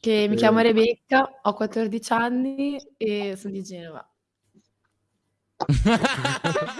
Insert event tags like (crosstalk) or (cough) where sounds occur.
Che mi chiamo Rebecca, ho 14 anni e sono di Genova. (laughs)